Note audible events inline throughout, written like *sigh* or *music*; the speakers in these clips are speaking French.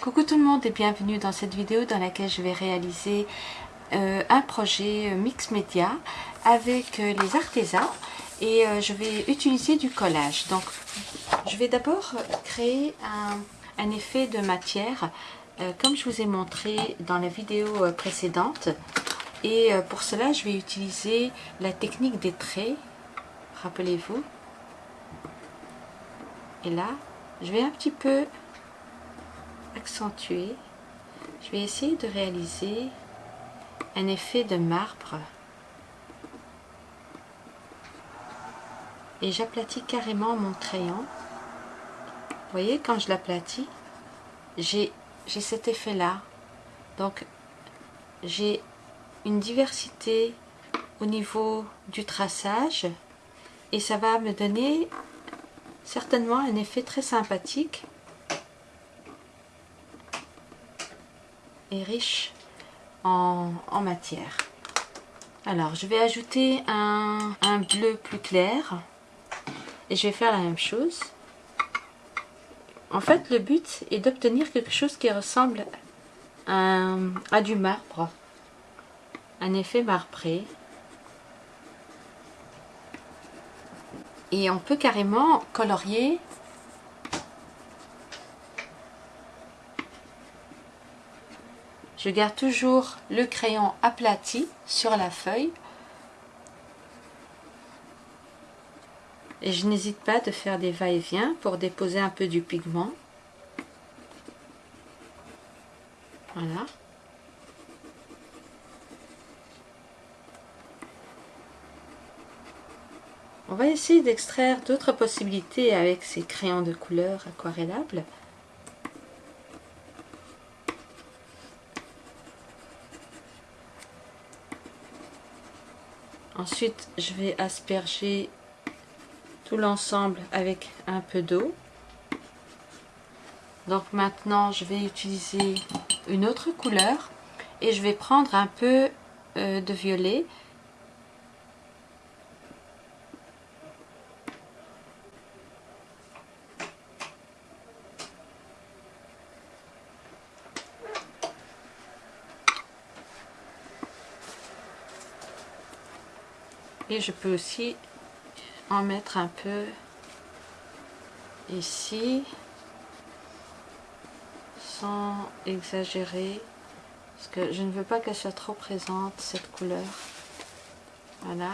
Coucou tout le monde et bienvenue dans cette vidéo dans laquelle je vais réaliser euh, un projet euh, mix média avec euh, les artésans et je vais utiliser du collage. Donc je vais d'abord créer un, effet de matière comme je vous ai montré dans la vidéo précédente et pour cela je vais utiliser la technique des traits, rappelez-vous. Et là je vais un petit peu accentuer, je vais essayer de réaliser un effet de marbre et j'aplatis carrément mon crayon. Voyez, quand je l'aplatis, j'ai cet effet-là. Donc, j'ai une diversité au niveau du traçage et ça va me donner certainement un effet très sympathique et riche en, matière. Alors, je vais ajouter un, bleu plus clair et je vais faire la même chose. En fait, le but est d'obtenir quelque chose qui ressemble à, à, du marbre, un effet marbré. Et on peut carrément colorier Je garde toujours le crayon aplati sur la feuille. Et je n'hésite pas de faire des va-et-vient pour déposer un peu du pigment. Voilà. On va essayer d'extraire d'autres possibilités avec ces crayons de couleur aquarellables. Ensuite, je vais asperger tout l'ensemble avec un peu d'eau. Donc maintenant, je vais utiliser une autre couleur et je vais prendre un peu euh, de violet et je peux aussi en mettre un peu ici sans exagérer parce que je ne veux pas qu'elle soit trop présente cette couleur. Voilà.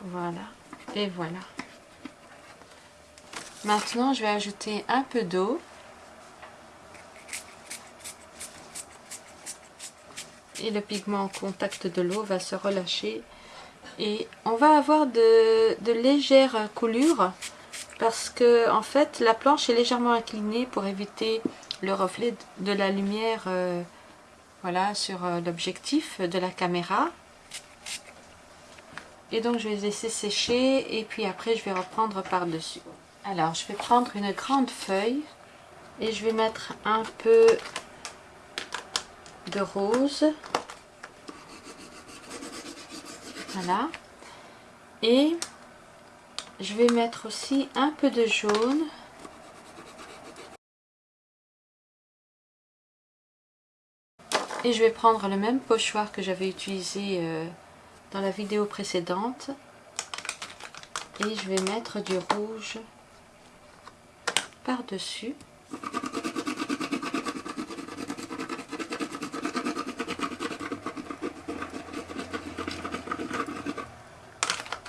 Voilà. Et voilà. Maintenant je vais ajouter un peu d'eau et le pigment en contact de l'eau va se relâcher. Et on va avoir de, légères coulures parce que en fait la planche est légèrement inclinée pour éviter le reflet de la lumière euh, voilà sur euh, l'objectif de la caméra. Et donc je vais laisser sécher et puis après je vais reprendre par dessus alors je vais prendre une grande feuille et je vais mettre un peu rose. Voilà. Et je vais mettre aussi un peu de jaune. Et je vais prendre le même pochoir que j'avais utilisé euh, dans la vidéo précédente. Et je vais mettre du rouge par-dessus.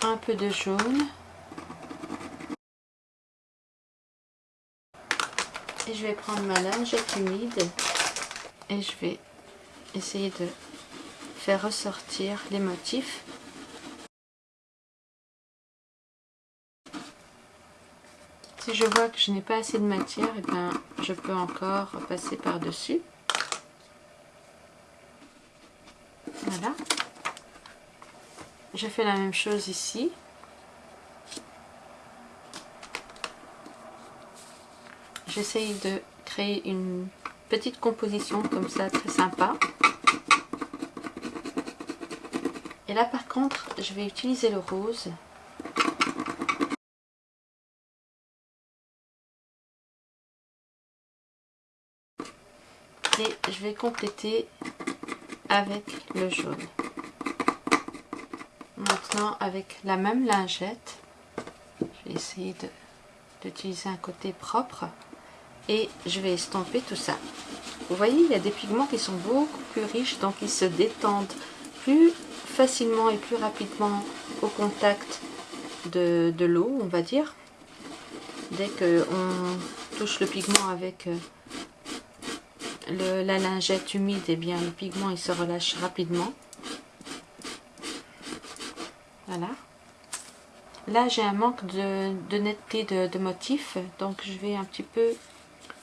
Un peu de jaune. Et je vais prendre ma lingette humide. Et je vais essayer de faire ressortir les motifs. Si je vois que je n'ai pas assez de matière et eh ben je peux encore passer par je fais la même chose ici. J'essaye de créer une petite composition comme ça très sympa. Et là par contre je vais utiliser le rose. Et je vais compléter avec le jaune. Avec la même lingette, je vais essayer d'utiliser un côté propre et je vais estomper tout ça. Vous voyez, il y a des pigments qui sont beaucoup plus riches, donc ils se détendent plus facilement et plus rapidement au contact de, l'eau, on va dire. Dès qu'on touche le pigment avec euh, la lingette humide, et eh bien le pigment il se relâche rapidement. Voilà. Là, j'ai un manque de, netteté de, de, motif, donc je vais un petit peu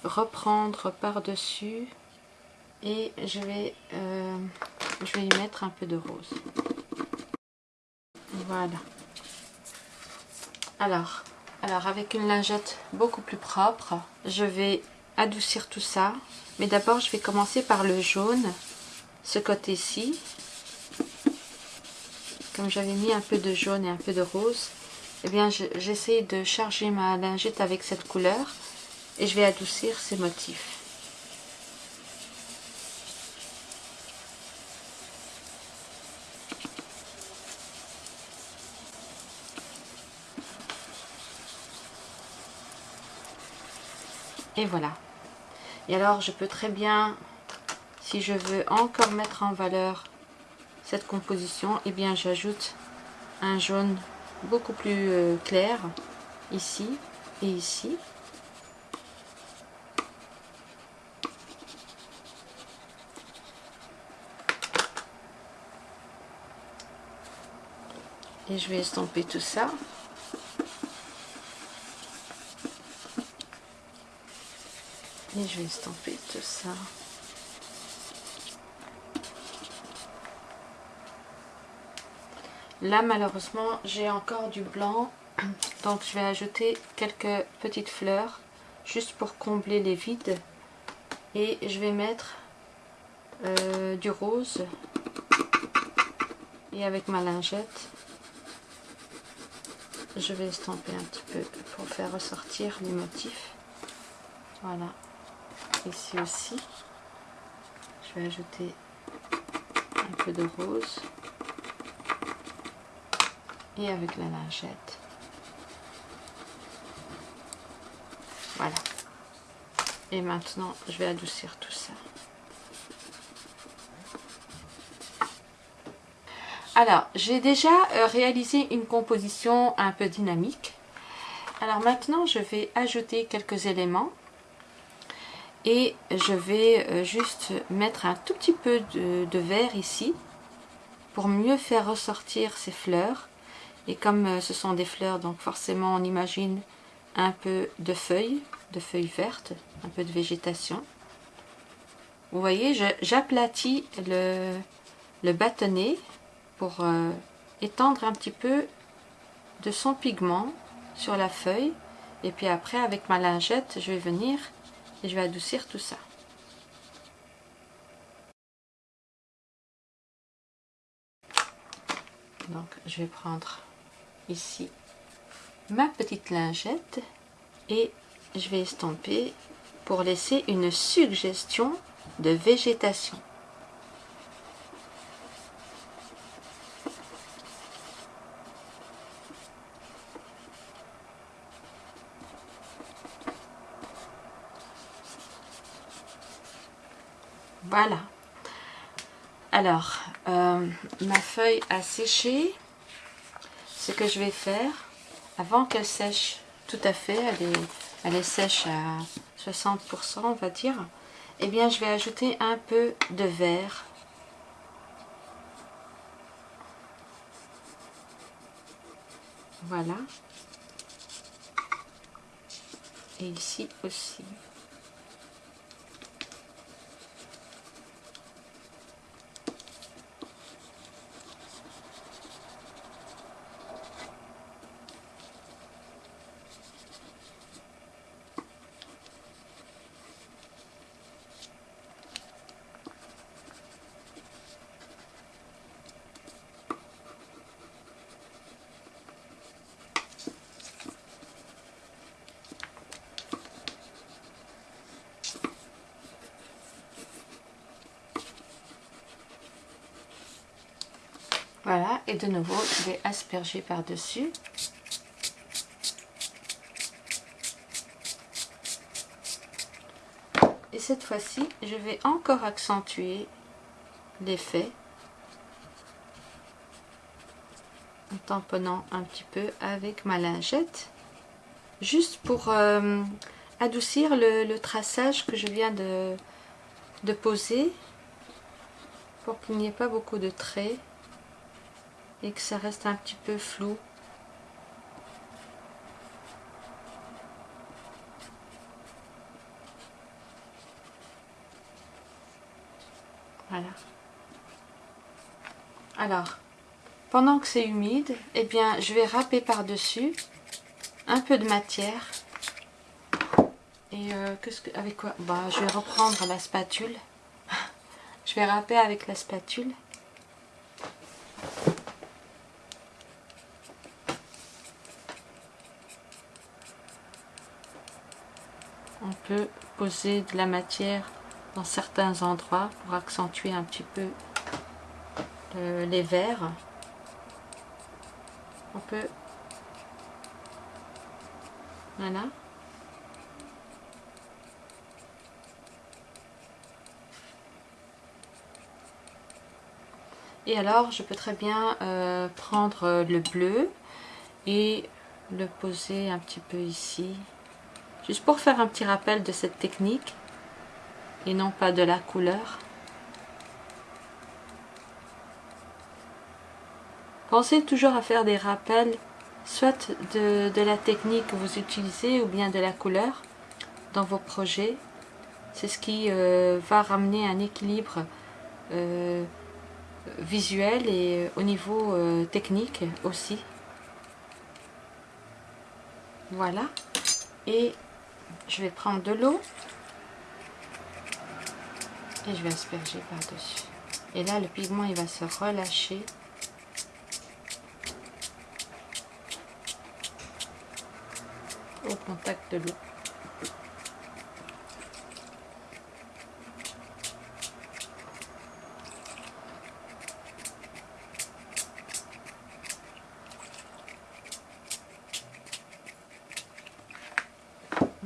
reprendre par-dessus et je vais, euh, je vais y mettre un peu de rose. Voilà. Alors, alors avec une lingette beaucoup plus propre, je vais adoucir tout ça. Mais d'abord, je vais commencer par le jaune, ce côté-ci. J'avais mis un peu de jaune et un peu de rose, eh bien, j'essaie de charger ma lingette avec cette couleur et je vais adoucir ces motifs. Et voilà. Et alors, je peux très bien, si je veux encore mettre en valeur cette composition, et eh bien, j'ajoute un jaune beaucoup plus euh, clair ici et ici. Et je vais estomper tout ça. Et je vais estomper tout ça. Là, malheureusement, j'ai encore du blanc. *clears throat* Donc, je vais ajouter quelques petites fleurs juste pour combler les vides. Et je vais mettre euh, du rose. Et avec ma lingette, je vais estomper un petit peu pour faire ressortir les motifs. Voilà ici aussi je vais ajouter un peu de rose et avec la lingette voilà. Et maintenant je vais adoucir tout ça. Alors j'ai déjà euh, réalisé une composition un peu dynamique. Alors maintenant je vais ajouter quelques éléments. Et je vais euh, juste mettre un tout petit peu de, vert ici pour mieux faire ressortir ces fleurs et comme euh, ce sont des fleurs donc forcément on imagine un peu de feuilles de feuilles vertes un peu de végétation vous voyez j'aplatis le, le bâtonnet pour euh, étendre un petit peu de son pigment sur la feuille et puis après avec ma lingette je vais venir et je vais adoucir tout ça. Donc je vais prendre ici ma petite lingette et je vais estomper pour laisser une suggestion de végétation. Voilà. Alors, euh, ma feuille a séché. Ce que je vais faire, avant qu'elle sèche tout à fait, elle est, elle est sèche à 60%, on va dire, eh bien, je vais ajouter un peu de vert. Voilà. Et ici aussi. Et de nouveau, je vais asperger par-dessus. Et cette fois-ci, je vais encore accentuer l'effet en tamponnant un petit peu avec ma lingette juste pour euh, adoucir le, traçage que je viens de, de poser pour qu'il n'y ait pas beaucoup de traits et que ça reste un petit peu flou. Voilà. Alors pendant que c'est humide eh bien je vais râper par dessus un peu de matière. Et euh, qu'est-ce que avec quoi? Bah je vais reprendre la spatule. *laughs* Je vais râper avec la spatule poser de la matière dans certains endroits pour accentuer un petit peu les verres. On peut voilà. Et alors je peux très bien euh, prendre le bleu et le poser un petit peu ici juste pour faire un petit rappel de cette technique et non pas de la couleur. Pensez toujours à faire des rappels soit de, la technique que vous utilisez ou bien de la couleur dans vos projets. C'est ce qui euh, va ramener un équilibre euh, visuel et euh, au niveau technique aussi. Voilà. Et je vais prendre de l'eau. Et je vais asperger par dessus et là le pigment il va se relâcher. Au contact de l'eau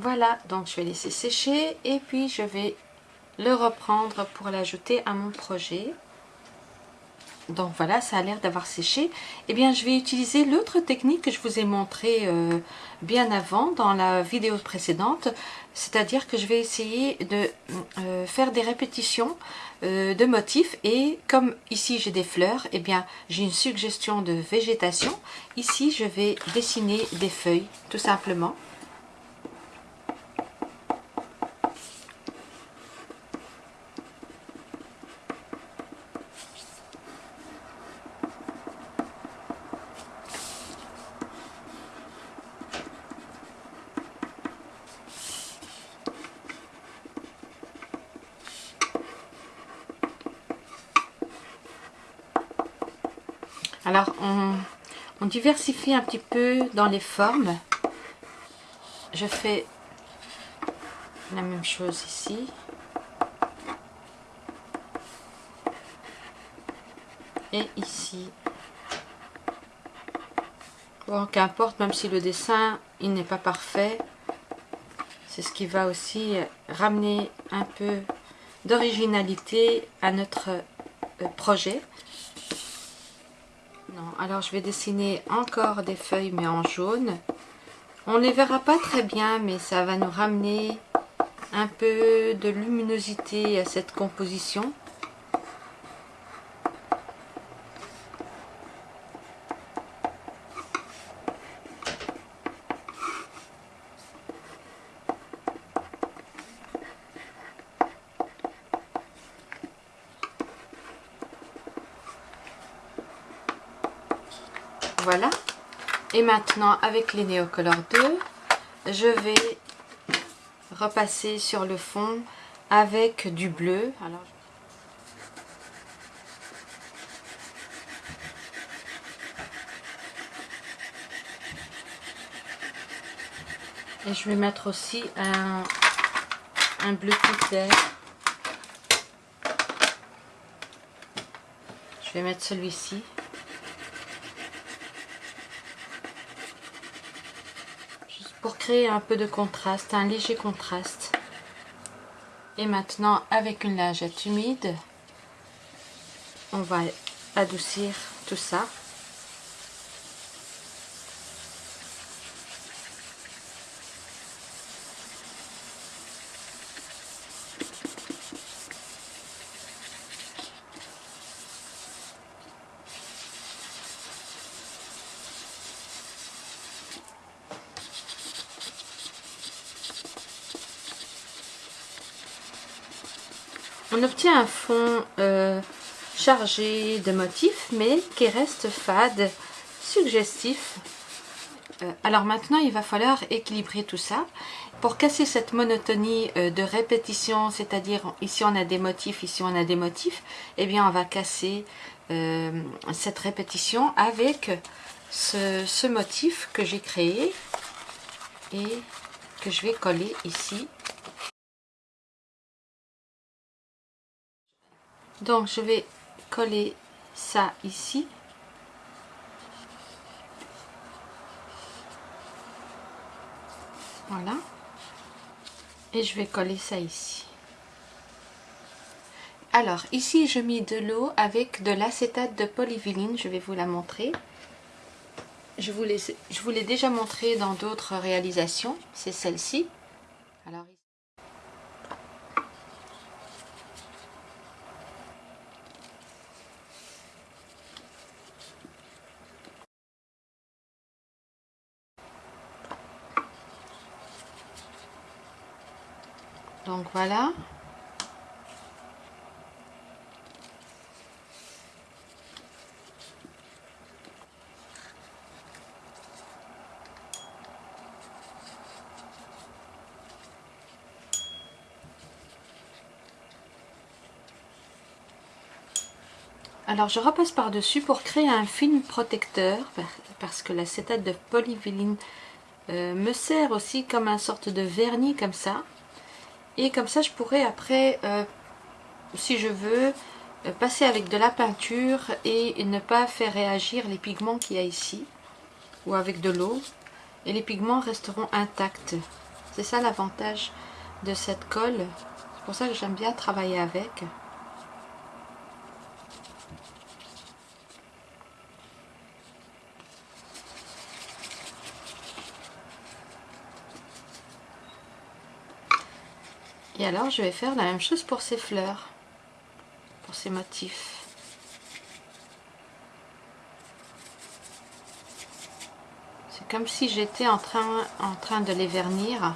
Voilà, donc je vais laisser sécher et puis je vais le reprendre pour l'ajouter à mon projet. Donc voilà, ça a l'air d'avoir séché. Eh bien, je vais utiliser l'autre technique que je vous ai montré euh, bien avant dans la vidéo précédente. C'est-à-dire que je vais essayer de euh, faire des répétitions euh, de motifs. Et comme ici j'ai des fleurs, eh bien j'ai une suggestion de végétation. Ici, je vais dessiner des feuilles, tout simplement. Alors, on, diversifie un petit peu dans les formes. Je fais la même chose ici. Et ici. Bon, qu'importe, même si le dessin, il n'est pas parfait, c'est ce qui va aussi ramener un peu d'originalité à notre euh, projet alors je vais dessiner encore des feuilles mais en jaune. On ne les verra pas très bien mais ça va nous ramener un peu de luminosité à cette composition. Voilà. Et maintenant, avec les Neocolor 2, je vais repasser sur le fond avec du bleu. Et je vais mettre aussi un, un bleu plus clair. Je vais mettre celui-ci. pour un peu de contraste, un léger contraste. Et maintenant, avec une lingette humide, on va adoucir tout ça. On obtient un fond euh, chargé de motifs, mais qui reste fade, suggestif. Euh, alors maintenant, il va falloir équilibrer tout ça. Pour casser cette monotonie euh, de répétition, c'est-à-dire ici on a des motifs, ici on a des motifs, eh bien on va casser cette répétition avec ce motif que j'ai créé et que je vais coller ici donc je vais coller ça ici. Voilà. Et je vais coller ça ici. Alors ici je mets de l'eau avec de l'acétate de polyvinyl. Je vais vous la montrer. Je vous l'ai déjà montré dans d'autres réalisations. C'est celle-ci. Alors voilà Alors je repasse par-dessus pour créer un film protecteur parce que l'acétate de polyvinyl euh, me sert aussi comme un sorte de vernis comme ça. Et comme ça, je pourrais après, euh, si je veux, euh, passer avec de la peinture et ne pas faire réagir les pigments qu'il y a ici. Ou avec de l'eau. Et les pigments resteront intacts. C'est ça l'avantage de cette colle. C'est pour ça que j'aime bien travailler avec. Et alors je vais faire la même chose pour ces fleurs, pour ces motifs. C'est comme si j'étais en train, de les vernir.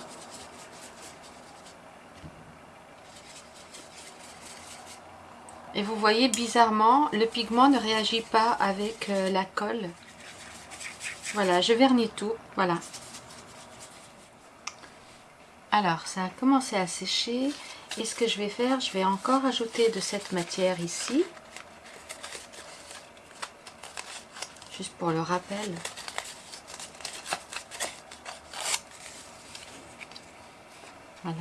Et vous voyez, bizarrement, le pigment ne réagit pas avec euh, la colle. Voilà, je vernis tout. Voilà. Alors, ça a commencé à sécher. Et ce que je vais faire, je vais encore ajouter de cette matière ici. Juste pour le rappel. Voilà.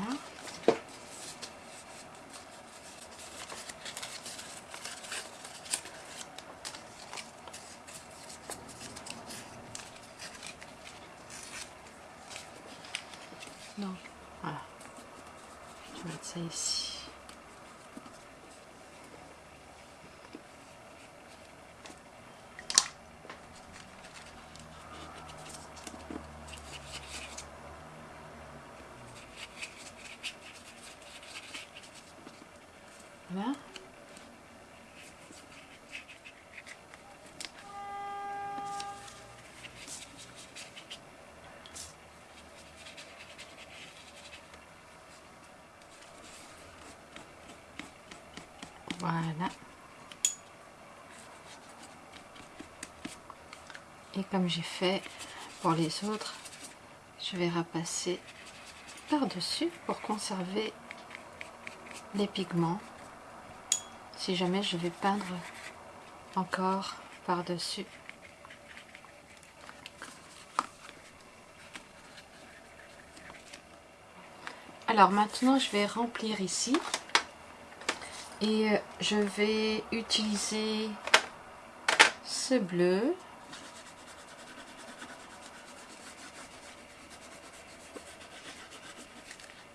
Donc, voilà. Je vais mettre ça ici. Voilà. Voilà. Et comme j'ai fait pour les autres, je vais repasser par-dessus pour conserver les pigments. Si jamais je vais peindre encore par-dessus. Alors maintenant, je vais remplir ici et je vais utiliser ce bleu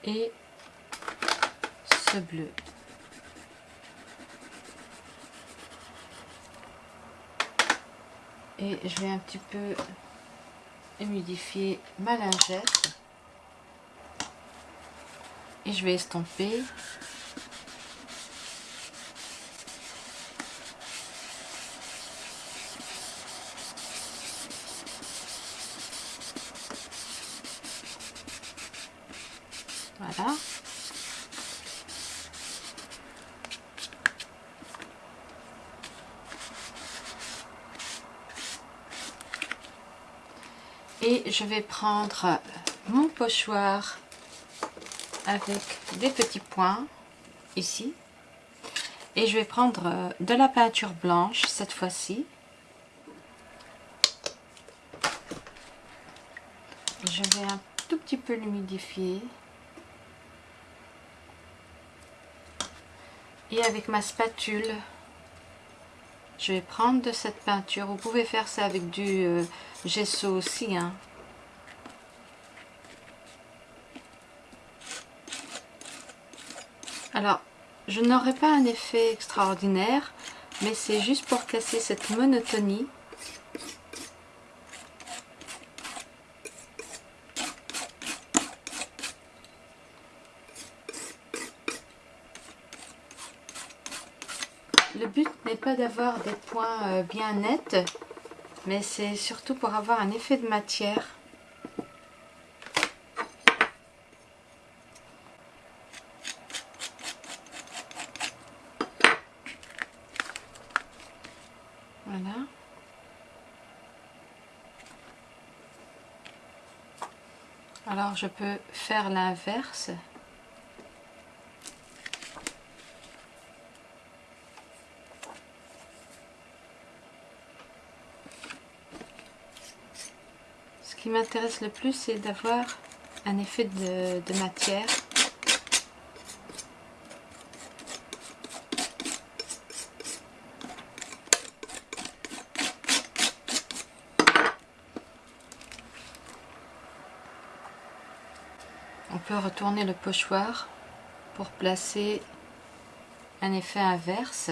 et ce bleu. Et je vais un petit peu humidifier ma lingette. Et je vais estomper Voilà. Et je vais prendre mon pochoir avec des petits points ici. Et je vais prendre de la peinture blanche cette fois-ci. Je vais un tout petit peu l'humidifier. Et avec ma spatule, je vais prendre de cette peinture. Vous pouvez faire ça avec du euh, gesso aussi. Hein. Alors, je n'aurai pas un effet extraordinaire, mais c'est juste pour casser cette monotonie. Le but n'est pas d'avoir des points euh, bien nets, mais c'est surtout pour avoir un effet de matière. Voilà. Alors je peux faire l'inverse. qui m'intéresse le plus, c'est d'avoir un effet de, matière. Retourner le pochoir pour placer un effet inverse.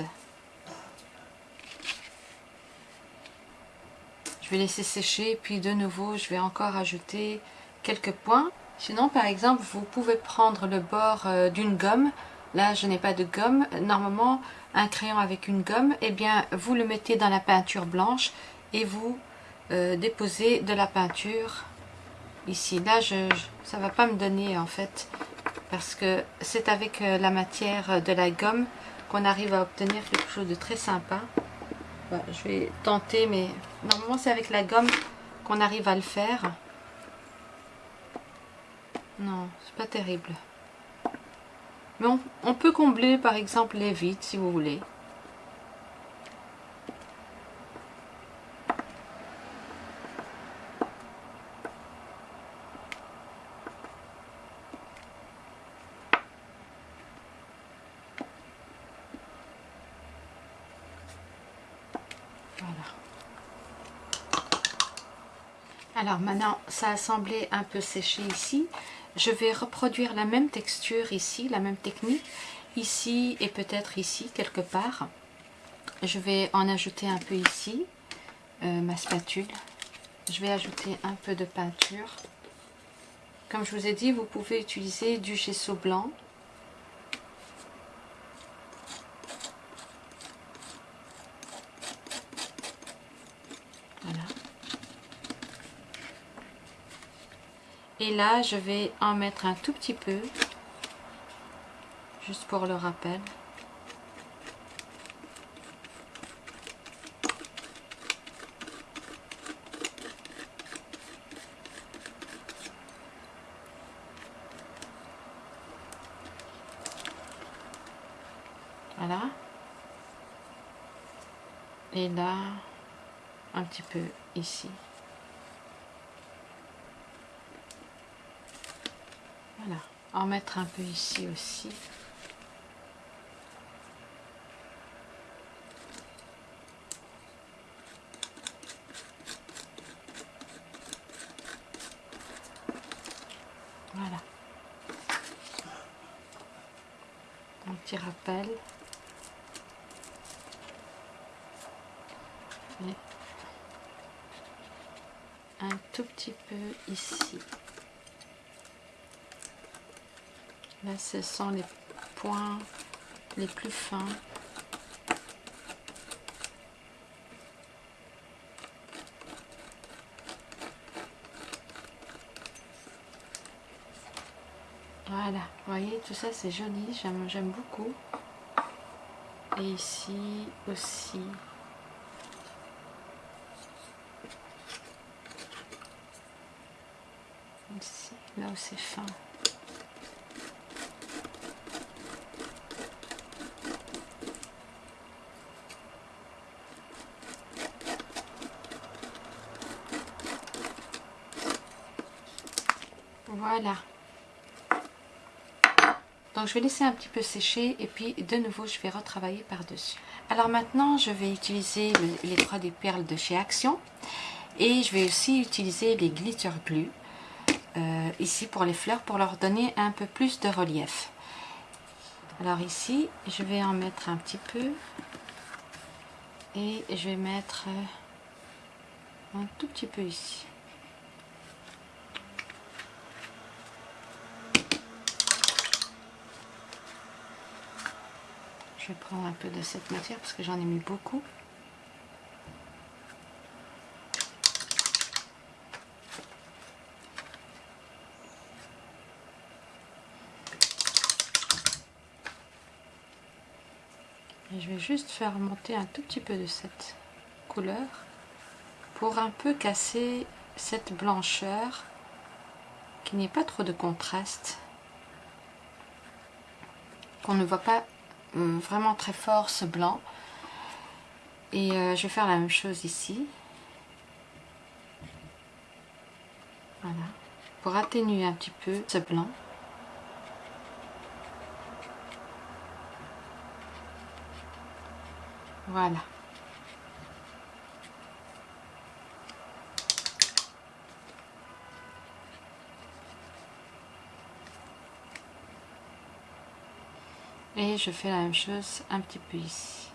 je vais laisser sécher puis de nouveau je vais encore ajouter quelques points. Sinon par exemple vous pouvez prendre le bord euh, d'une gomme. Là je n'ai pas de gomme. Normalement un crayon avec une gomme eh bien vous le mettez dans la peinture blanche et vous euh, déposez de la peinture ici là je, ça va pas me donner en fait parce que c'est avec euh, la matière de la gomme qu'on arrive à obtenir quelque chose de très sympa je vais tenter, mais normalement c'est avec la gomme qu'on arrive à le faire. Non, c'est pas terrible. Mais on peut combler par exemple les vides si vous voulez. Alors maintenant, ça a semblé un peu séché ici. Je vais reproduire la même texture ici, la même technique, ici et peut-être ici, quelque part. Je vais en ajouter un peu ici, euh, ma spatule. Je vais ajouter un peu de peinture. Comme je vous ai dit, vous pouvez utiliser du gesso blanc Et là, je vais en mettre un tout petit peu, juste pour le rappel. Voilà. Et là, un petit peu ici. Voilà, en mettre un peu ici aussi. Voilà. petit rappel. Et un tout petit peu ici. Les points les plus fins. Voilà, voyez, tout ça c'est joli, j'aime beaucoup. Et ici aussi. Ici, là où c'est fin. Voilà. Je vais laisser un petit peu sécher et puis de nouveau je vais retravailler par-dessus. Alors maintenant je vais utiliser les 3D perles de chez Action et je vais aussi utiliser les glitter glue euh, ici pour les fleurs pour leur donner un peu plus de relief. Alors ici je vais en mettre un petit peu et je vais mettre un tout petit peu ici. Prendre un peu de cette matière parce que j'en ai mis beaucoup. Et je vais juste faire monter un tout petit peu de cette couleur pour un peu casser cette blancheur qui n'est pas trop de contraste qu'on ne voit pas vraiment très fort ce blanc. Et euh, je vais faire la même chose ici. Voilà. Pour atténuer un petit peu ce blanc. Voilà et je fais la même chose un petit peu ici.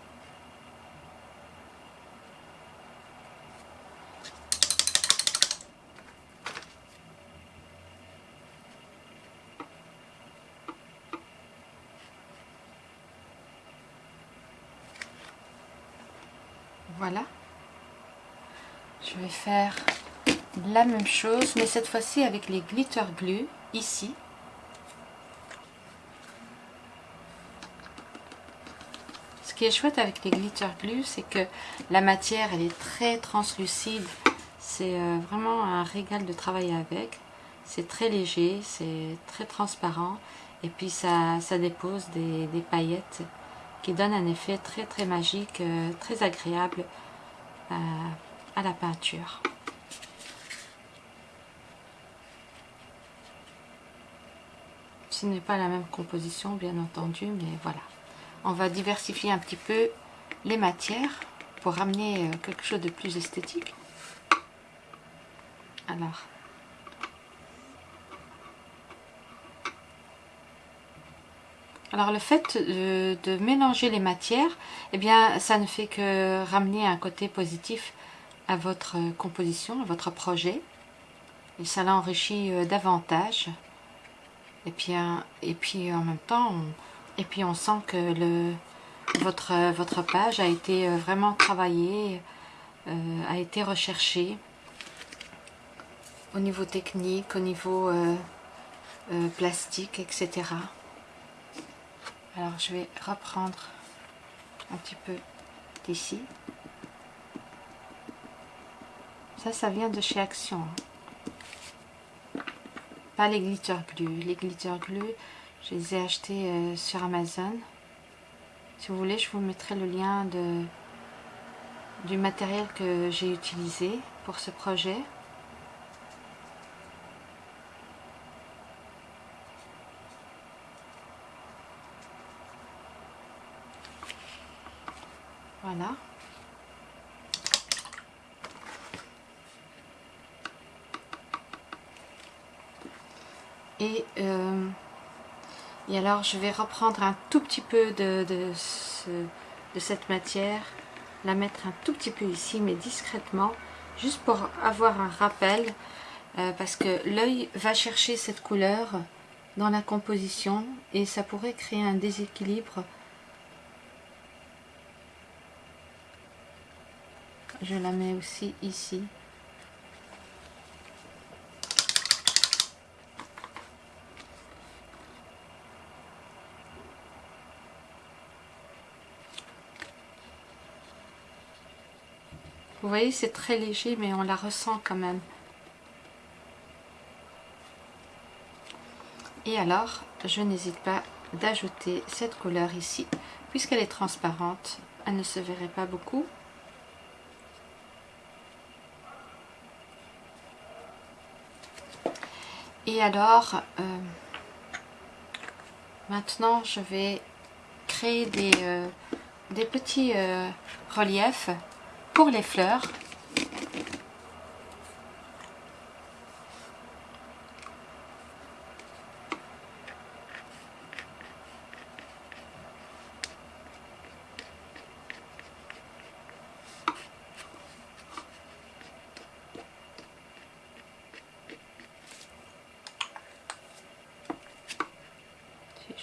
Voilà. Je vais faire la même chose mais cette fois-ci avec les glitter glue ici qui est chouette avec les glitter glue, c'est que la matière, elle est très translucide. C'est euh, vraiment un régal de travailler avec. C'est très léger, c'est très transparent. Et puis ça, ça dépose des, paillettes qui donnent un effet très très magique, euh, très agréable euh, à la peinture. Ce n'est pas la même composition bien entendu, mais voilà on va diversifier un petit peu les matières pour ramener euh, quelque chose de plus esthétique. Alors, Alors le fait de, mélanger les matières, eh bien ça ne fait que ramener un côté positif à votre composition, à votre projet. Et ça l'enrichit euh, davantage. Et puis, et puis en même temps, on, et puis on sent que le, votre, votre page a été euh, vraiment travaillée, euh, a été recherchée au niveau technique, au niveau euh, plastique, etc. Alors je vais reprendre un petit peu d'ici. Ça, ça vient de chez Action. Hein. Pas les glitter glue. Les glitter glue, je les ai achetés euh, sur Amazon. Si vous voulez, je vous mettrai le lien de, du matériel que j'ai utilisé pour ce projet. Voilà. Et euh, Et alors je vais reprendre un tout petit peu de, de, cette matière, la mettre un tout petit peu ici, mais discrètement, juste pour avoir un rappel, euh, parce que l'œil va chercher cette couleur dans la composition et ça pourrait créer un déséquilibre. Je la mets aussi ici. Vous voyez, c'est très léger, mais on la ressent quand même. Et alors, je n'hésite pas d'ajouter cette couleur ici. Puisqu'elle est transparente, elle ne se verrait pas beaucoup. Et alors, euh, maintenant, je vais créer des, euh, des petits euh, reliefs pour les fleurs,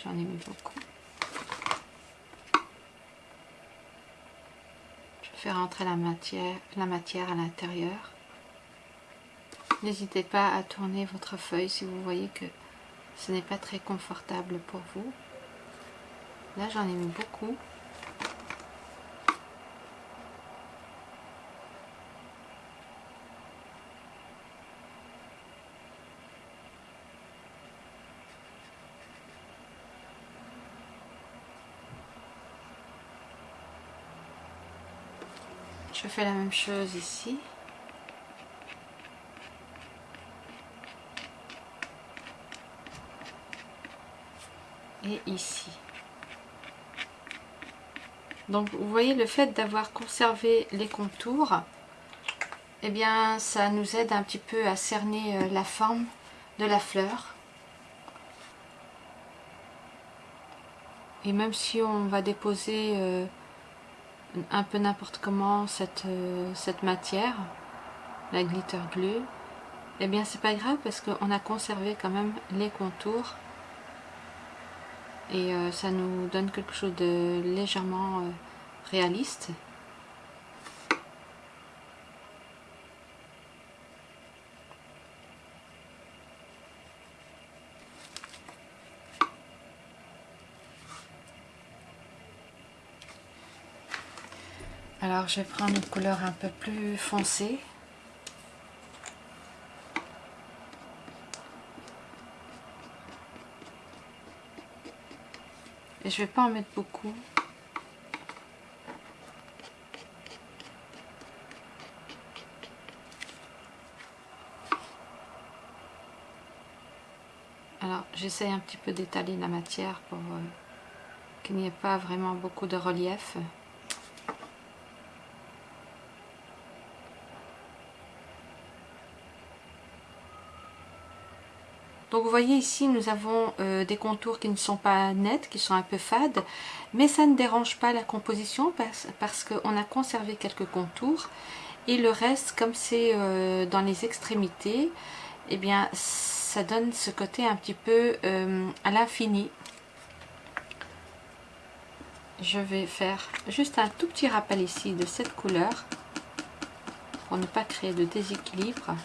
j'en ai mis beaucoup. faire rentrer la la matière à l'intérieur. N'hésitez pas à tourner votre feuille si vous voyez que ce n'est pas très confortable pour vous. Là, j'en ai mis beaucoup. La même chose ici. Et ici. Donc vous voyez le fait d'avoir conservé les contours, eh bien ça nous aide un petit peu à cerner euh, la forme de la fleur. Et même si on va déposer euh, un peu n'importe comment cette, euh, cette matière, la glitter glue, eh bien c'est pas grave parce qu'on a conservé quand même les contours et euh, ça nous donne quelque chose de légèrement euh, réaliste. Alors je vais prendre une couleur un peu plus foncée. Et je vais pas en mettre beaucoup. Alors j'essaye un petit peu d'étaler la matière pour euh, qu'il n'y ait pas vraiment beaucoup de relief. Voyez ici, nous avons euh, des contours qui ne sont pas nets, qui sont un peu fades, mais ça ne dérange pas la composition parce, qu'on a conservé quelques contours. Et le reste, comme c'est euh, dans les extrémités, eh bien ça donne ce côté un petit peu euh, à l'infini. Je vais faire juste un tout petit rappel ici de cette couleur pour ne pas créer de déséquilibre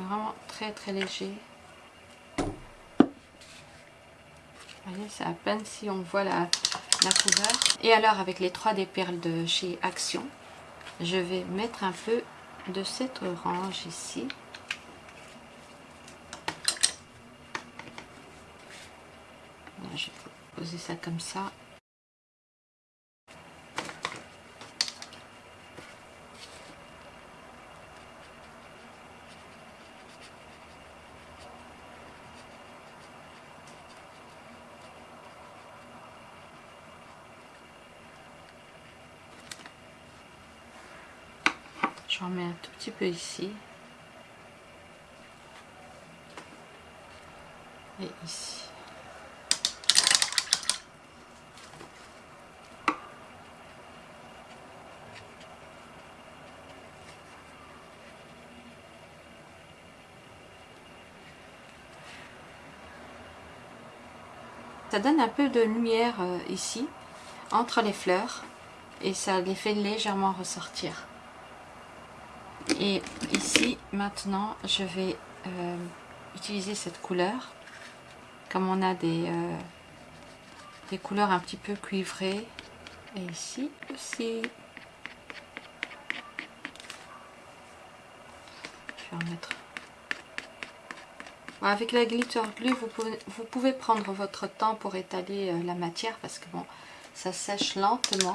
vraiment très très léger. voyez, c'est à peine si on voit la, la couleur. Et alors avec les 3D perles de chez Action, je vais mettre un peu de cette orange ici. je vais poser ça comme ça. J'en mets un tout petit peu ici. Et ici. Ça donne un peu de lumière euh, ici, entre les fleurs, et ça les fait légèrement ressortir. Et ici, maintenant, je vais euh, utiliser cette couleur. Comme on a des, euh, des couleurs un petit peu cuivrées. Et ici aussi. Je vais en mettre avec la glitter glue, vous pouvez, vous pouvez, prendre votre temps pour étaler euh, la matière parce que bon, ça sèche lentement.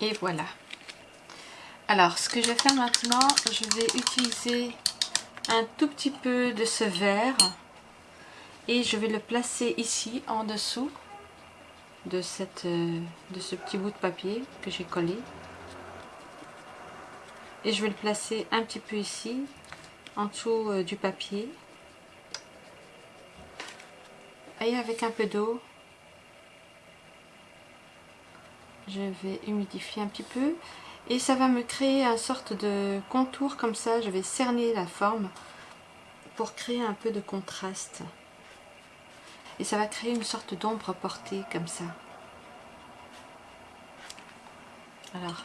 Et voilà. Alors, ce que je vais faire maintenant, je vais utiliser un tout petit peu de ce vert et je vais le placer ici en dessous de, euh, ce petit bout de papier que j'ai collé. Et je vais le placer un petit peu ici, en dessous euh, du papier. Et avec un peu d'eau, je vais humidifier un petit peu. Et ça va me créer une sorte de contour comme ça je vais cerner la forme pour créer un peu de contraste. Et ça va créer une sorte d'ombre portée comme ça. Alors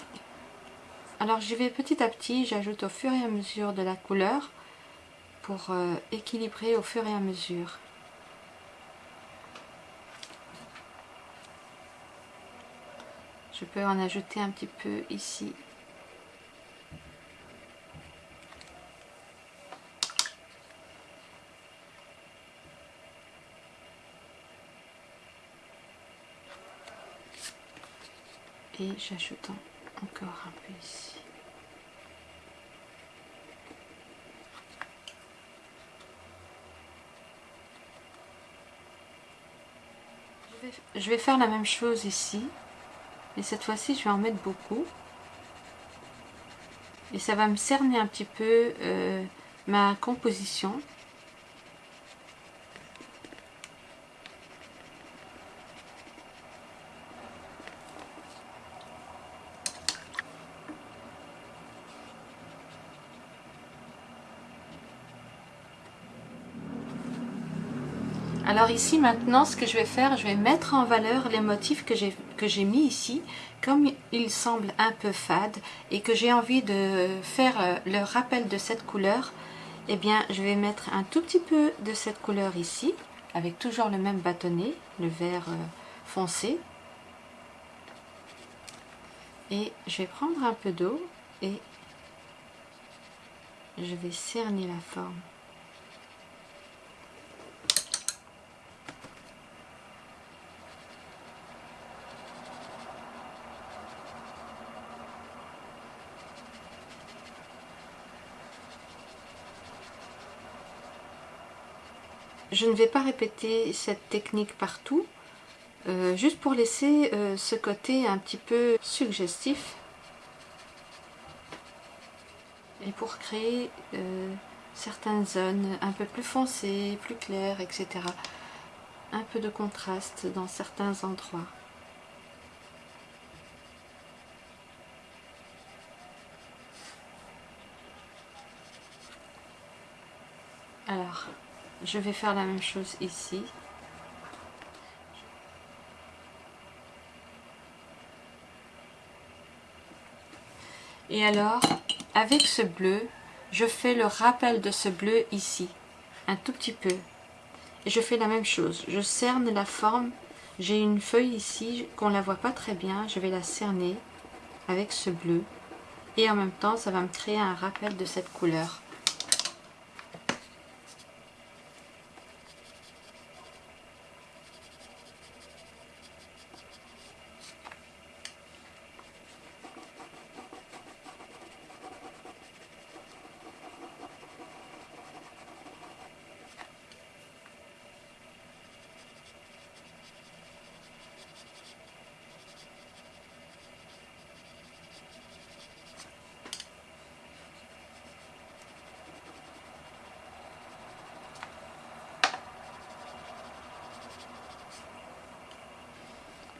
alors je vais petit à petit j'ajoute au fur et à mesure de la couleur pour euh, équilibrer au fur et à mesure Je peux en ajouter un petit peu ici. Et j'ajoute encore un peu ici. Je vais faire la même chose ici. Et cette fois-ci, je vais en mettre beaucoup. Et ça va me cerner un petit peu euh, ma composition. Alors ici maintenant ce que je vais faire, je vais mettre en valeur les motifs que j'ai mis ici. Comme ils semblent un peu fades et que j'ai envie de faire euh, le rappel de cette couleur, eh bien je vais mettre un tout petit peu de cette couleur ici, avec toujours le même bâtonnet, le vert euh, foncé. Et je vais prendre un peu d'eau et je vais cerner la forme. Je ne vais pas répéter cette technique partout, euh, juste pour laisser euh, ce côté un petit peu suggestif et pour créer euh, certaines zones un peu plus foncées, plus claires, etc. Un peu de contraste dans certains endroits. Alors, je vais faire la même chose ici. Et alors, avec ce bleu, je fais le rappel de ce bleu ici, un tout petit peu. Et je fais la même chose, je cerne la forme. J'ai une feuille ici qu'on la voit pas très bien, je vais la cerner avec ce bleu. Et en même temps, ça va me créer un rappel de cette couleur.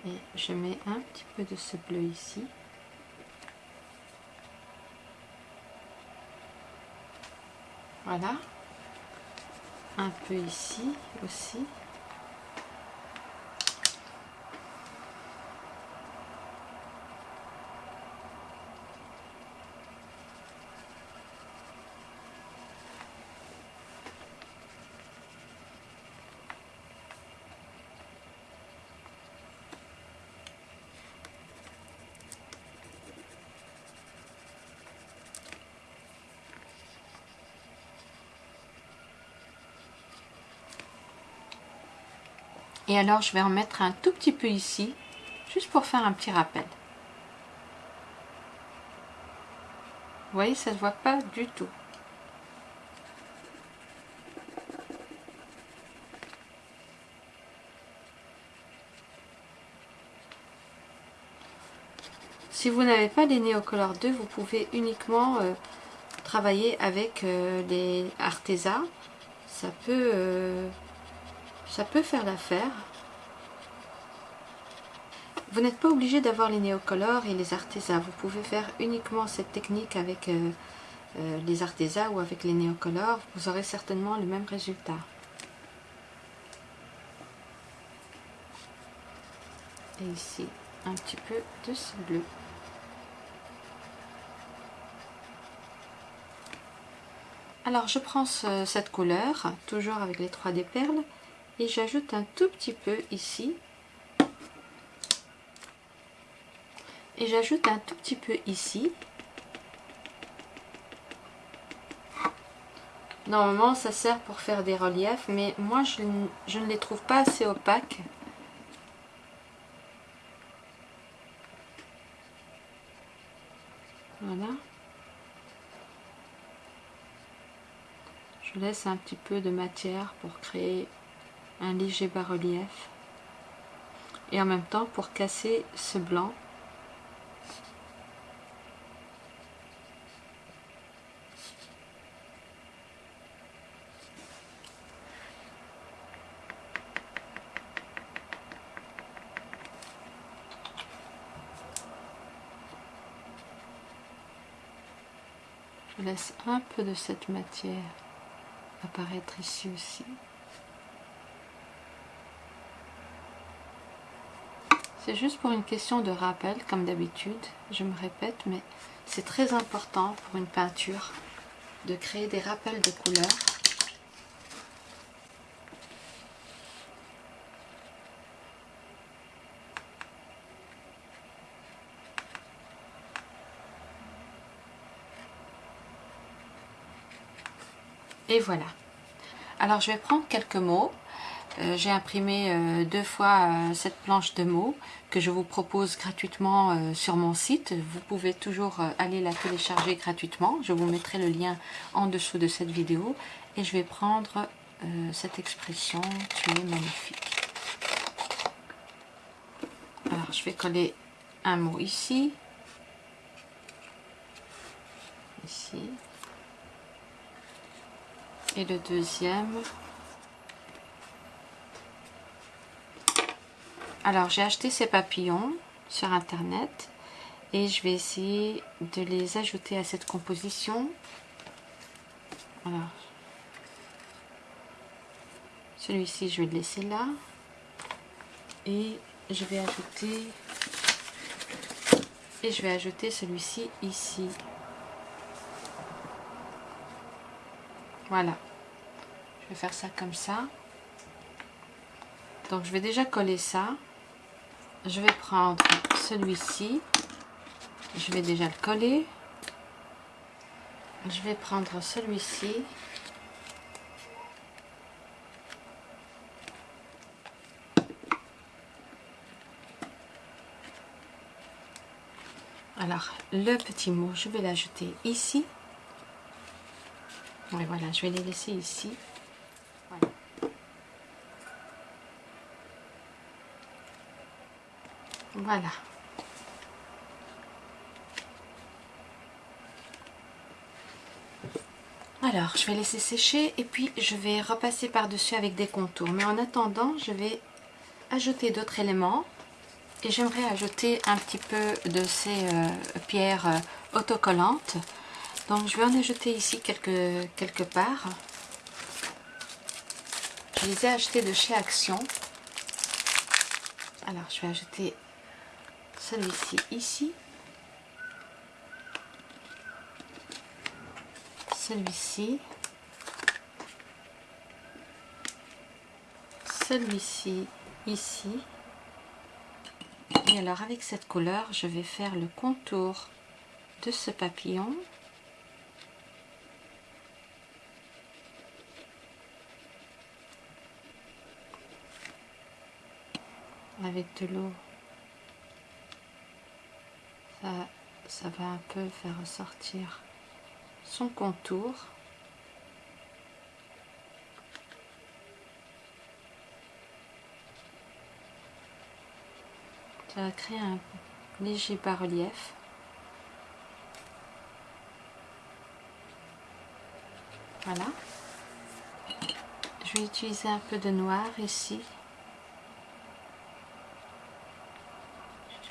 Et je mets un petit peu de ce bleu ici. Voilà. Un peu ici aussi. Et alors, je vais en mettre un tout petit peu ici, juste pour faire un petit rappel. Vous voyez, ça ne se voit pas du tout. Si vous n'avez pas les Neocolor 2, vous pouvez uniquement euh, travailler avec euh, les Arteza. Ça peut... Euh, ça peut faire l'affaire. Vous n'êtes pas obligé d'avoir les néocolores et les artésas. Vous pouvez faire uniquement cette technique avec euh, euh, les artésas ou avec les néocolores. Vous aurez certainement le même résultat. Et ici, un petit peu de ce bleu. Alors je prends cette couleur, toujours avec les 3D perles, et j'ajoute un tout petit peu ici. Et j'ajoute un tout petit peu ici. Normalement ça sert pour faire des reliefs mais moi je, ne les trouve pas assez opaques. Voilà. Je laisse un petit peu de matière pour créer un léger bas-relief et en même temps pour casser ce blanc Je laisse un peu de cette matière apparaître ici aussi. C'est juste pour une question de rappel, comme d'habitude, je me répète, mais c'est très important pour une peinture de créer des rappels de couleurs. Et voilà. Alors je vais prendre quelques mots euh, j'ai imprimé euh, deux fois euh, cette planche de mots que je vous propose gratuitement sur mon site. Vous pouvez toujours aller la télécharger gratuitement. Je vous mettrai le lien en dessous de cette vidéo. Et je vais prendre cette expression « tu es magnifique ». Alors, je vais coller un mot ici. Ici. Et le deuxième Alors, j'ai acheté ces papillons sur Internet et je vais essayer de les ajouter à cette composition. Alors, celui-ci, je vais le laisser là. Et je vais ajouter et je vais ajouter celui-ci ici. Voilà. Je vais faire ça comme ça. Donc je vais déjà coller ça je vais prendre celui-ci. Je vais déjà le coller. Je vais prendre celui-ci. Alors, le petit mot, je vais l'ajouter ici. Et voilà, je vais les laisser ici. Voilà. Alors, je vais laisser sécher et puis je vais repasser par-dessus avec des contours. Mais en attendant, je vais ajouter d'autres éléments Et j'aimerais ajouter un petit peu de ces euh, pierres euh, autocollantes. Donc je vais en ajouter ici quelque, quelque part. Je les ai achetées de chez Action. Alors je vais ajouter celui-ci ici. Celui-ci. Celui-ci ici. Et alors avec cette couleur, je vais faire le contour de ce papillon. Avec de l'eau, ça, va un peu faire ressortir son contour. Ça va créer un léger bas-relief. Voilà. Je vais utiliser un peu de noir ici.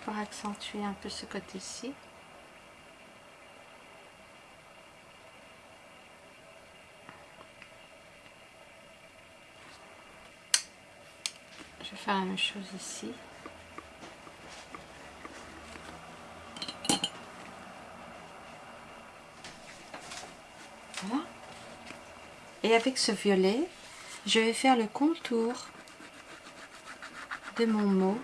Pour accentuer un peu ce côté-ci. Je vais faire la même chose ici. Voilà. Et avec ce violet, je vais faire le contour de mon mot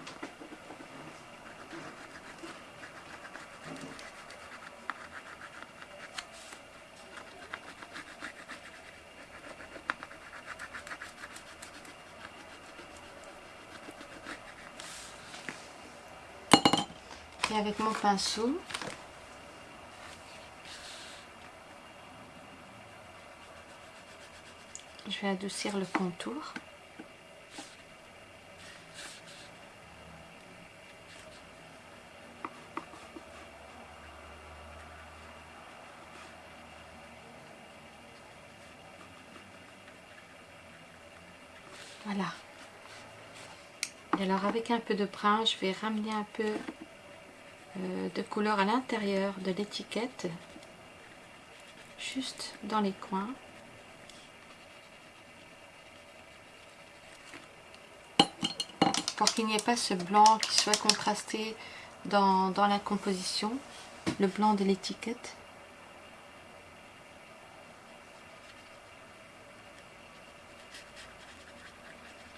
Avec mon pinceau, je vais adoucir le contour. Voilà. Et alors avec un peu de brun, je vais ramener un peu de couleur à l'intérieur de l'étiquette, juste dans les coins. Pour qu'il n'y ait pas ce blanc qui soit contrasté dans, dans la composition, le blanc de l'étiquette.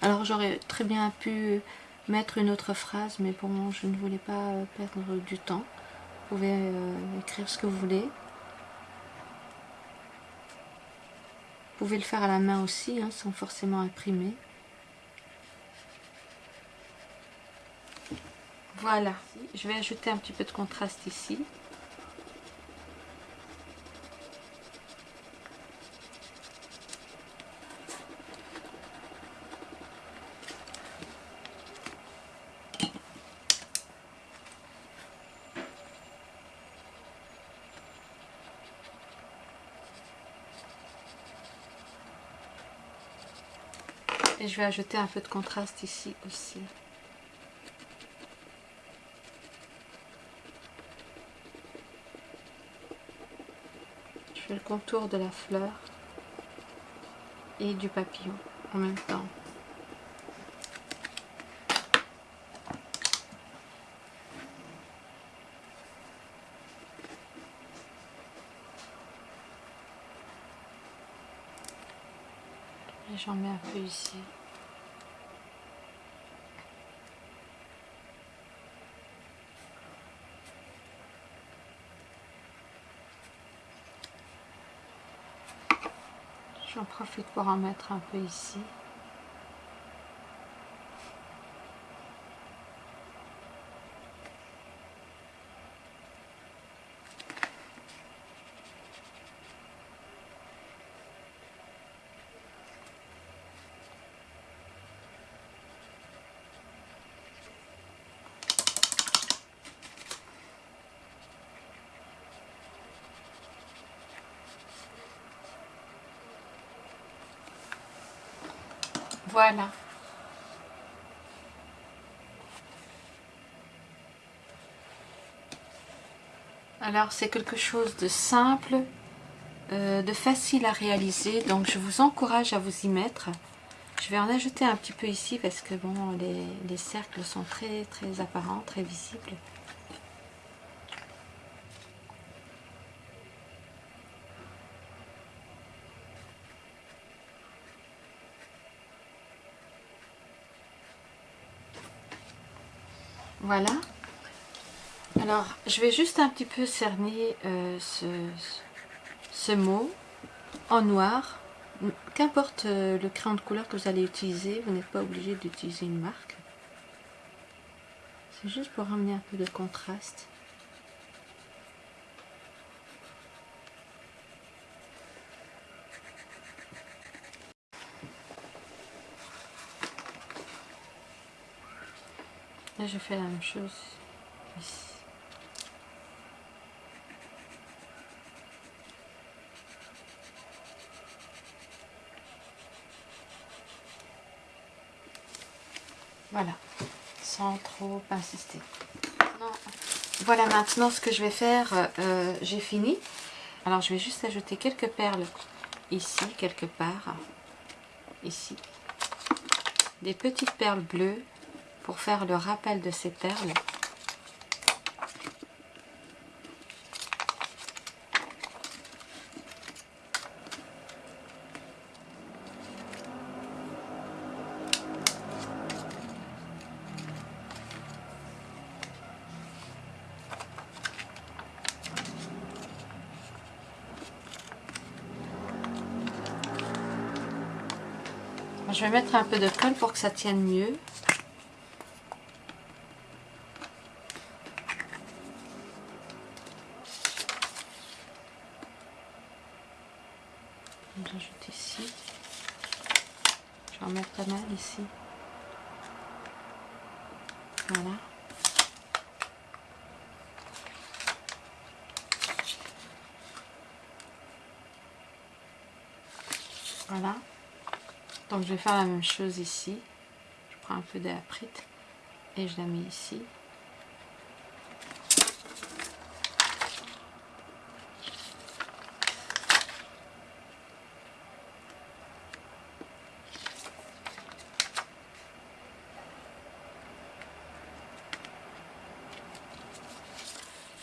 Alors j'aurais très bien pu mettre une autre phrase, mais bon, je ne voulais pas euh, perdre du temps. Vous pouvez euh, écrire ce que vous voulez. Vous pouvez le faire à la main aussi, hein, sans forcément imprimer. Voilà, je vais ajouter un petit peu de contraste ici. Je vais ajouter un peu de contraste ici aussi. Je fais le contour de la fleur et du papillon en même temps. j'en mets un peu ici. J'en profite pour en mettre un peu ici. Voilà. Alors c'est quelque chose de simple, euh, de facile à réaliser, donc je vous encourage à vous y mettre. Je vais en ajouter un petit peu ici parce que bon, les cercles sont très très apparents, très visibles. Voilà. Alors, je vais juste un petit peu cerner euh, ce, mot en noir. Qu'importe euh, le crayon de couleur que vous allez utiliser, vous n'êtes pas obligé d'utiliser une marque. C'est juste pour ramener un peu de contraste. Je fais la même chose ici. Voilà, sans trop insister. Voilà maintenant ce que je vais faire, euh, j'ai fini. Alors je vais juste ajouter quelques perles ici, quelque part, ici. Des petites perles bleues pour faire le rappel de ces perles. Je vais mettre un peu de colle pour que ça tienne mieux. J'ajoute ici. Je vais en mettre pas mal ici. Voilà. Voilà. Je vais faire la même chose ici. Je prends un peu d'aprite et je la mets ici.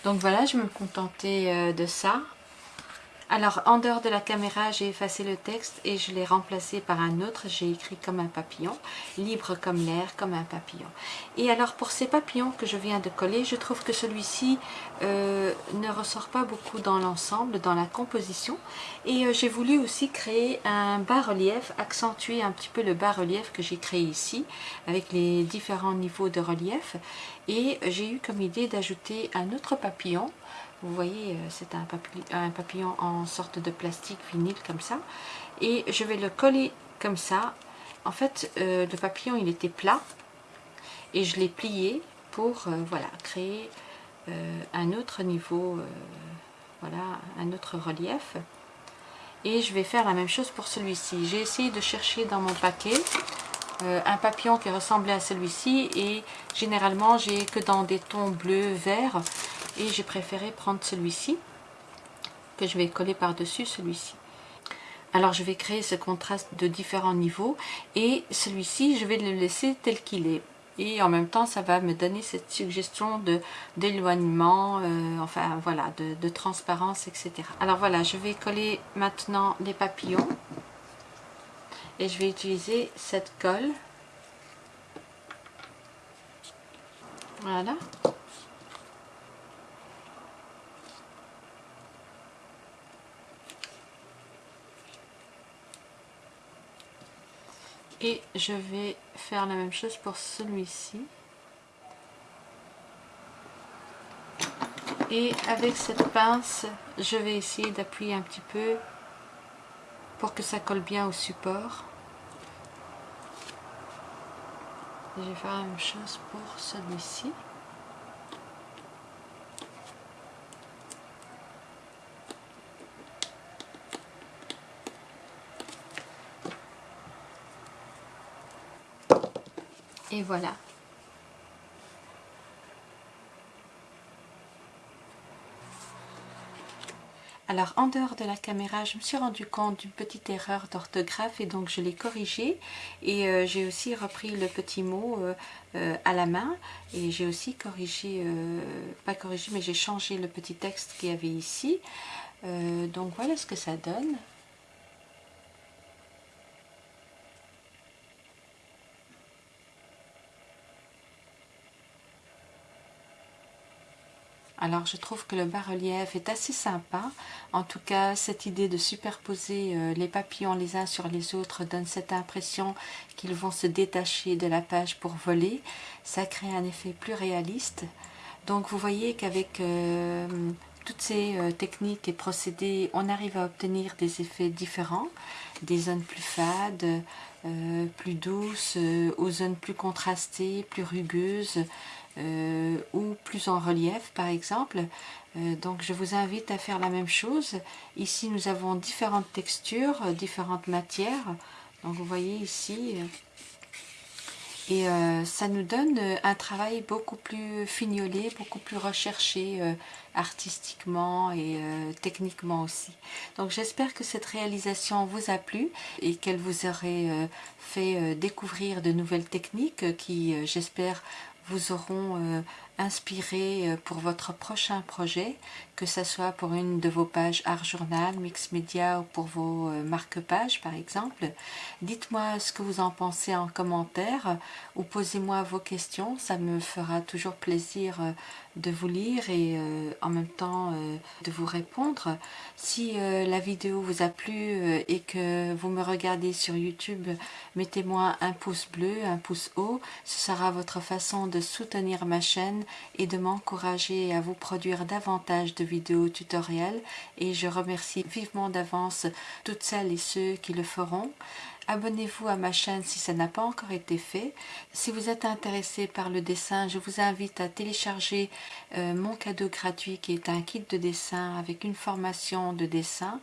Donc voilà, je vais me contenter euh, de ça. Alors, en dehors de la caméra, j'ai effacé le texte et je l'ai remplacé par un autre. J'ai écrit comme un papillon, libre comme l'air, comme un papillon. Et alors, pour ces papillons que je viens de coller, je trouve que celui-ci euh, ne ressort pas beaucoup dans l'ensemble, dans la composition. Et euh, j'ai voulu aussi créer un bas-relief, accentuer un petit peu le bas-relief que j'ai créé ici, avec les différents niveaux de relief. Et j'ai eu comme idée d'ajouter un autre papillon vous voyez, euh, c'est un, papillon, en sorte de plastique vinyle comme ça. Et je vais le coller comme ça. En fait, euh, le papillon, il était plat. Et je l'ai plié pour euh, voilà, créer un autre niveau, voilà, un autre relief. Et je vais faire la même chose pour celui-ci. J'ai essayé de chercher dans mon paquet un papillon qui ressemblait à celui-ci et généralement j'ai que dans des tons bleus, verts et j'ai préféré prendre celui-ci que je vais coller par-dessus celui-ci. Alors je vais créer ce contraste de différents niveaux et celui-ci je vais le laisser tel qu'il est. Et en même temps ça va me donner cette suggestion d'éloignement, euh, enfin voilà, de, de transparence, etc. Alors voilà, je vais coller maintenant les papillons et je vais utiliser cette colle. Voilà. Et je vais faire la même chose pour celui-ci. Et avec cette pince je vais essayer d'appuyer un petit peu pour que ça colle bien au support. Je vais faire la même chose pour celui-ci Et voilà. Alors en dehors de la caméra, je me suis rendu compte d'une petite erreur d'orthographe et donc je l'ai corrigée et euh, j'ai aussi repris le petit mot euh, euh, à la main et j'ai aussi corrigé, pas corrigé mais j'ai changé le petit texte qu'il y avait ici. donc voilà ce que ça donne. Je trouve que le bas-relief est assez sympa. En tout cas, cette idée de superposer euh, les papillons les uns sur les autres donne cette impression qu'ils vont se détacher de la page pour voler. Ça crée un effet plus réaliste. Donc vous voyez qu'avec euh, toutes ces euh, techniques et procédés, on arrive à obtenir des effets différents. Des zones plus fades, plus douces, aux zones plus contrastées, plus rugueuses. Euh, ou plus en relief par exemple. Euh, donc je vous invite à faire la même chose. Ici nous avons différentes textures, euh, différentes matières. Donc vous voyez ici, et ça nous donne un travail beaucoup plus fignolé, beaucoup plus recherché artistiquement et techniquement aussi. Donc j'espère que cette réalisation vous a plu et qu'elle vous aurait fait découvrir de nouvelles techniques qui, j'espère, vous auront euh, inspiré euh, pour votre prochain projet, que ce soit pour une de vos pages Art Journal, Mix Media ou pour vos euh, marque-pages par exemple. Dites-moi ce que vous en pensez en commentaire ou posez-moi vos questions, ça me fera toujours plaisir de vous lire et en même temps de vous répondre. Si la vidéo vous a plu et que vous me regardez sur YouTube, mettez-moi un pouce bleu, un pouce haut, ce sera votre façon de soutenir ma chaîne et de m'encourager à vous produire davantage de vidéos tutoriels et je remercie vivement d'avance toutes celles et ceux qui le feront. Abonnez-vous à ma chaîne si ça n'a pas encore été fait. Si vous êtes intéressé par le dessin, je vous invite à télécharger euh, mon cadeau gratuit qui est un kit de dessin avec une formation de dessin.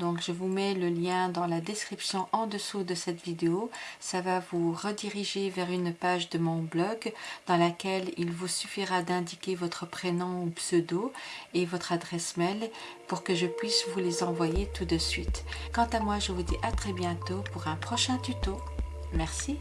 Donc je vous mets le lien dans la description en dessous de cette vidéo. Ça va vous rediriger vers une page de mon blog dans laquelle il vous suffira d'indiquer votre prénom ou pseudo et votre adresse mail pour que je puisse vous les envoyer tout de suite. Quant à moi, je vous dis à très bientôt pour un prochain tuto. Merci.